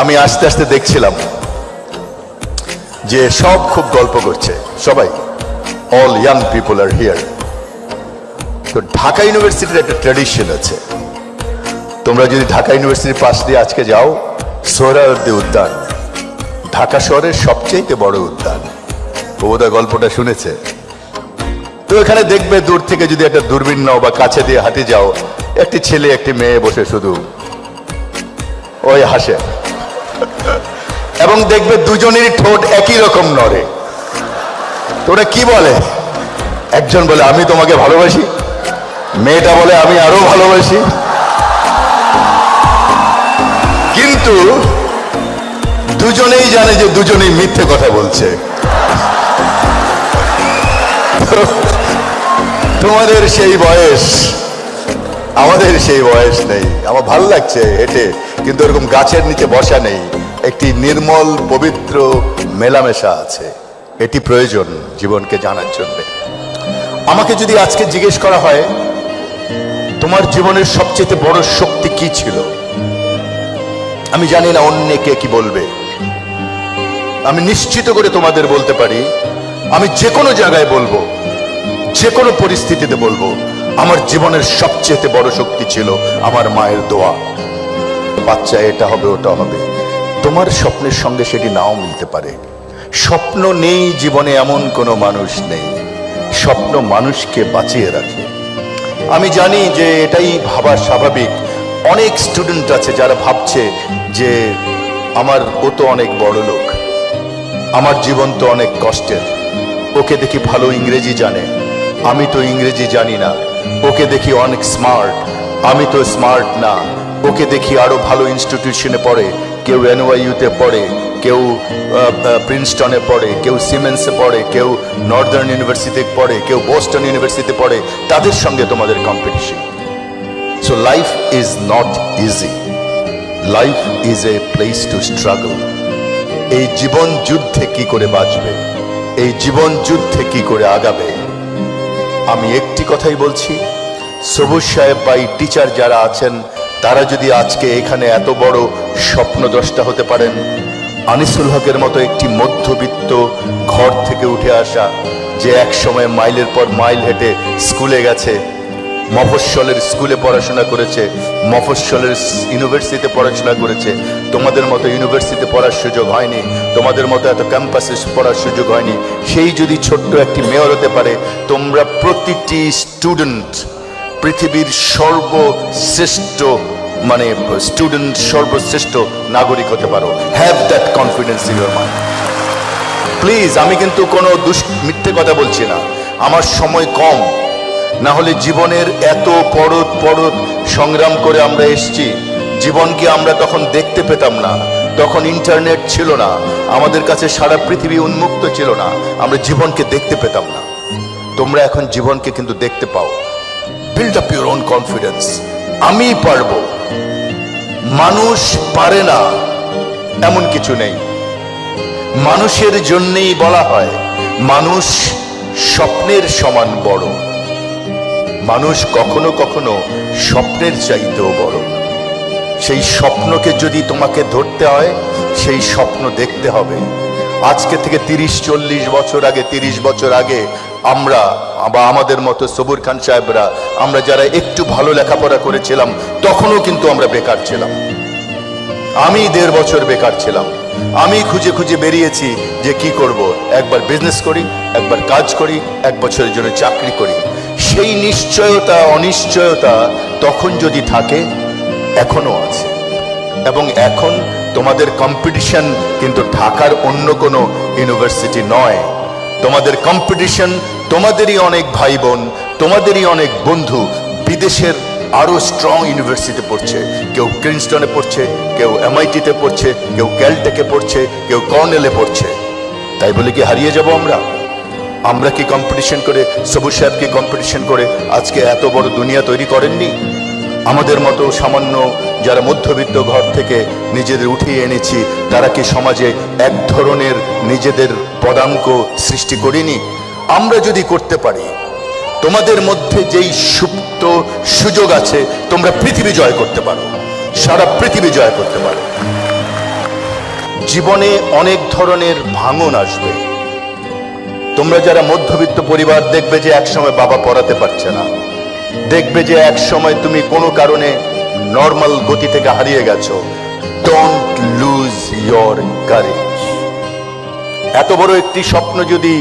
আমি আস্তে আস্তে দেখছিলাম যে সব খুব গল্প করছে। সবাই all young people are here তো ঢাকা ইউনিভার্সিটির একটা ট্র্যাডিশন আছে। তোমরা যদি ঢাকা ইউনিভার্সিটির পাশ দিয়ে আজকে যাও, সোহরাওয়ার্দী উদ্যান। ঢাকা শহরের সবচেয়ে বড় উদ্যান। প্রবোদা গল্পটা শুনেছে? তো এখানে দেখবে দূর থেকে যদি একটা দূরবীন নাও বা কাছে দিয়ে হাঁটে যাও, একটি ছেলে, একটি মেয়ে বসে শুধু। ওই হাসে। এবং দেখবে দুজনেরই ঠোঁট একই রকম নড়ে। তো ওরা কি বলে? একজন বলে, আমি তোমাকে ভালোবাসি। মেয়েটা বলে, আমি আরও ভালোবাসি। কিন্তু দুজনেই জানে যে দুজনেই মিথ্যে কথা বলছে। তোমাদের সেই বয়স, আমাদের সেই বয়স নেই। আমার ভালো লাগছে হেঁটে। কিন্তু এরকম গাছের নিচে বসা নেই। একটি নির্মল, পবিত্র মেলামেশা আছে। এটি প্রয়োজন জীবনকে জানার জন্য। আমাকে যদি আজকে জিজ্ঞেস করা হয়, তোমার জীবনের সবচেয়ে বড় শক্তি কি ছিল? আমি জানি না অন্য কে কি বলবে। আমি নিশ্চিত করে তোমাদের বলতে পারি, আমি যে কোনো জায়গায় বলব, যে কোনো পরিস্থিতিতে বলব, আমার জীবনের সবচেয়ে বড় শক্তি ছিল আমার মায়ের দোয়া। বাচ্চা এটা হবে, ওটা হবে। তোমার স্বপ্নের সঙ্গে সেটি নাও মিলতে পারে। স্বপ্ন নেই, জীবনে এমন কোনো মানুষ নেই। স্বপ্ন মানুষকে বাঁচিয়ে রাখে। আমি জানি যে এটাই ভাবা স্বাভাবিক। অনেক স্টুডেন্ট আছে যারা ভাবছে যে আমার ও তো অনেক বড় লোক। আমার জীবন তো অনেক কষ্টের। ওকে দেখি ভালো ইংরেজি জানে। আমি তো ইংরেজি জানি না। ওকে দেখি অনেক স্মার্ট আমি তো স্মার্ট না। ওকে দেখি আরও ভালো ইনস্টিটিউশনে পড়ে, কেউ এনওয়াইউতে পড়ে, কেউ প্রিন্সটনে পড়ে, কেউ সিমেন্সে পড়ে, কেউ নর্দার্ন ইউনিভার্সিটিতে পড়ে, কেউ বোস্টন ইউনিভার্সিটিতে পড়ে, তাদের সঙ্গে তোমাদের competition so life is not easy life is a place to struggle এই জীবন যুদ্ধে কি করে বাঁচবে? এই জীবন যুদ্ধে কি করে আগাবে? আমি একটি কথাই বলছি, সবুজ সাহেব বা টিচার যারা আছেন তারা যদি আজকে এখানে এত বড় স্বপ্নদ্রষ্টা হতে পারেন, আনিসুল হকের মতো একটি মধ্যবিত্ত ঘর থেকে উঠে আসা, যে এক সময় মাইলের পর মাইল হেঁটে স্কুলে গেছে, মফস্বলের স্কুলে পড়াশোনা করেছে, মফস্বলের ইউনিভার্সিটিতে পড়াশোনা করেছে, তোমাদের মতো ইউনিভার্সিটিতে পড়ার সুযোগ হয়নি, তোমাদের মতো এত ক্যাম্পাসে পড়ার সুযোগ হয়নি, সেই যদি ছোট্ট একটি মেয়র হতে পারে, তোমরা প্রতিটি স্টুডেন্ট পৃথিবীর সর্বশ্রেষ্ঠ মানে স্টুডেন্ট সর্বশ্রেষ্ঠ নাগরিক হতে পারো। Have that confidence in your mind please আমি কিন্তু কোনো দুষ, মিথ্যে কথা বলছি না। আমার সময় কম। না হলে জীবনের এত পরত পরত সংগ্রাম করে আমরা এসছি। জীবনকে আমরা তখন দেখতে পেতাম না? তখন ইন্টারনেট ছিল না। আমাদের কাছে সারা পৃথিবী উন্মুক্ত ছিল না। আমরা জীবনকে দেখতে পেতাম না। তোমরা এখন জীবনকে কিন্তু দেখতে পাও। Build up your own confidence আমি পারব। মানুষ পারে না, এমন কিছু নেই। মানুষের জন্যেই বলা হয়, মানুষ স্বপ্নের সমান বড়। মানুষ কখনো কখনো স্বপ্নের চাইতেও বড়। সেই স্বপ্নকে যদি তোমাকে ধরতে হয়, সেই স্বপ্ন দেখতে হবে। আজকে থেকে তিরিশ, চল্লিশ বছর আগে, তিরিশ বছর আগে আমরা বা আমাদের মতো সবুর খান সাহেবরা, আমরা যারা একটু ভালো লেখাপড়া করেছিলাম, তখনও কিন্তু আমরা বেকার ছিলাম। আমি দেড় বছর বেকার ছিলাম। আমি খুঁজে খুঁজে বেরিয়েছি যে কি করব। একবার বিজনেস করি, একবার কাজ করি, এক বছরের জন্য চাকরি করি। সেই নিশ্চয়তা, অনিশ্চয়তা তখন যদি থাকে এখনও আছে। এবং এখন তোমাদের কম্পিটিশন কিন্তু ঢাকার অন্য কোনো ইউনিভার্সিটি নয়। তোমাদের কম্পিটিশন তোমাদেরই অনেক ভাই বোন তোমাদেরই অনেক বন্ধু বিদেশের আরও স্ট্রং ইউনিভার্সিটিতে পড়ছে। কেউ প্রিন্সটনে পড়ছে, কেউ এমআইটিতে পড়ছে, কেউ ক্যালটেকে পড়ছে, কেউ কর্নেলে পড়ছে। তাই বলে কি হারিয়ে যাব আমরা? আমরা কি কম্পিটিশন করে, সবুজ সাহেব কি কম্পিটিশন করে আজকে এত বড় দুনিয়া তৈরি করেননি? আমাদের মতো সামান্য যারা মধ্যবিত্ত ঘর থেকে নিজেদের উঠিয়ে এনেছি, তারা কি সমাজে এক ধরনের নিজেদের পদাঙ্ক সৃষ্টি করিনি, আমরা যদি করতে পারি, তোমাদের মধ্যে যেই সুপ্ত সুযোগ আছে, তোমরা পৃথিবী জয় করতে পারো, সারা পৃথিবী জয় করতে পারো। জীবনে অনেক ধরনের ভাঙন আসবে। তোমরা যারা মধ্যবিত্ত পরিবার, দেখবে যে একসময় বাবা পড়াতে পারছে না। দেখবে যে এক সময় তুমি কোনো কারণে নর্মাল গতি থেকে হারিয়ে গেছো। ডোন্ট লুজ ইয়োর কারেজ এত বড় একটি স্বপ্ন যদি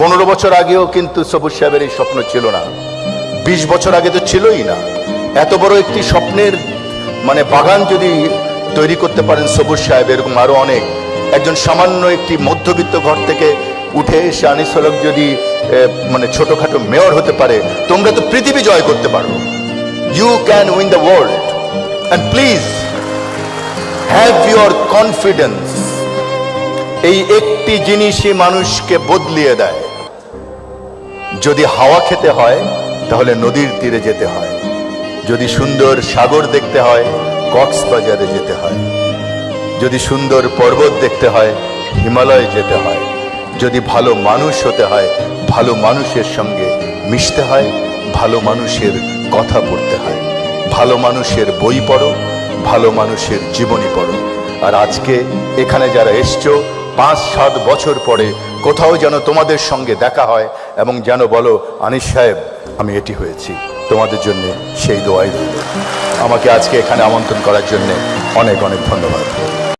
পনেরো বছর আগেও কিন্তু সবুজ সাহেবের এই স্বপ্ন ছিল না, বিশ বছর আগে তো ছিলই না। এত বড় একটি স্বপ্নের মানে বাগান যদি তৈরি করতে পারেন সবুজ সাহেব, এরকম আরও অনেক। একজন সামান্য একটি মধ্যবিত্ত ঘর থেকে উঠে এসে আনিস হলক যদি মানে ছোটখাটো মেয়র হতে পারে, তোমরা তো পৃথিবী জয় করতে পারো। You can win the world and please have your confidence এই একটি জিনিসই মানুষকে বদলিয়ে দেয়। যদি হাওয়া খেতে হয়, তাহলে নদীর তীরে যেতে হয়। যদি সুন্দর সাগর দেখতে হয়, কক্সবাজারে যেতে হয়। যদি সুন্দর পর্বত দেখতে হয়, হিমালয়ে যেতে হয়। যদি ভালো মানুষ হতে হয়, ভালো মানুষের সঙ্গে মিশতে হয়, ভালো মানুষের কথা পড়তে হয়। ভালো মানুষের বই পড়ো, ভালো মানুষের জীবনী পড়ো। আর আজকে এখানে যারা এসছো পাঁচ সাত বছর পরে কোথাও যেন তোমাদের সঙ্গে দেখা হয় এবং যেন বলো, আনিস সাহেব, আমি এটি হয়েছি। তোমাদের জন্য সেই দোয়াই আমাকে আজকে এখানে আমন্ত্রণ করার জন্য অনেক অনেক ধন্যবাদ।